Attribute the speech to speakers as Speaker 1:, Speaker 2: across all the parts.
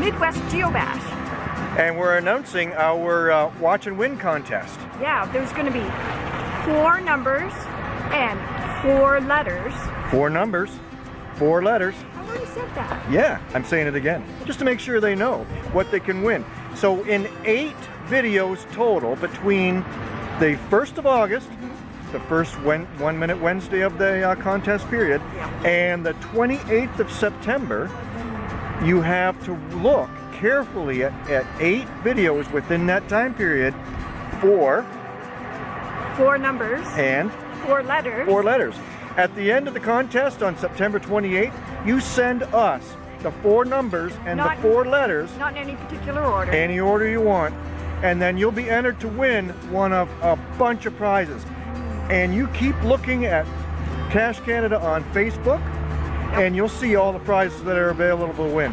Speaker 1: GeoBash.
Speaker 2: And we're announcing our uh, watch and win contest.
Speaker 1: Yeah, there's going to be four numbers and four letters.
Speaker 2: Four numbers, four letters.
Speaker 1: I already said that.
Speaker 2: Yeah, I'm saying it again, just to make sure they know what they can win. So in eight videos total between the 1st of August, the first one minute Wednesday of the uh, contest period,
Speaker 1: Yeah.
Speaker 2: and the 28th of September, you have to look carefully at, at eight videos within that time period for
Speaker 1: Four numbers,
Speaker 2: and
Speaker 1: four letters.
Speaker 2: four letters. At the end of the contest on September 28th, you send us the four numbers and
Speaker 1: Not-
Speaker 2: the four letters,
Speaker 1: Not in any particular order.
Speaker 2: any order you want, and then you'll be entered to win one of a bunch of prizes. And you keep looking at Cash Canada on Facebook, and you'll see all the prizes that are available to win.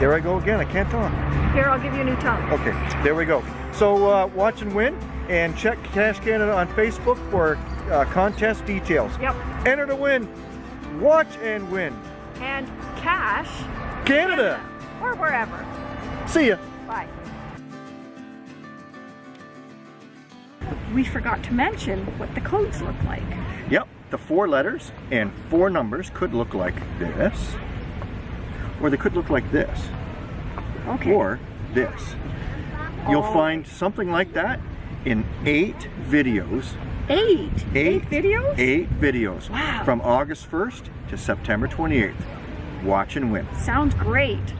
Speaker 2: There I go again, I can't talk.
Speaker 1: Here, I'll give you a new tongue.
Speaker 2: Okay, there we go. So uh, watch and win, and check Cash Canada on Facebook for uh, contest details.
Speaker 1: Yep.
Speaker 2: Enter to win. Watch and win.
Speaker 1: And cash.
Speaker 2: Canada.
Speaker 1: Or wherever.
Speaker 2: See ya.
Speaker 1: Bye. We forgot to mention what the codes look like.
Speaker 2: Yep, the four letters and four numbers could look like this, or they could look like this,
Speaker 1: Okay.
Speaker 2: or this. You'll
Speaker 1: Oh.
Speaker 2: find something like that in eight videos.
Speaker 1: Eight.
Speaker 2: Eight.
Speaker 1: videos?
Speaker 2: Eight videos.
Speaker 1: Wow.
Speaker 2: From August 1st to September 28th. Watch and win.
Speaker 1: Sounds great.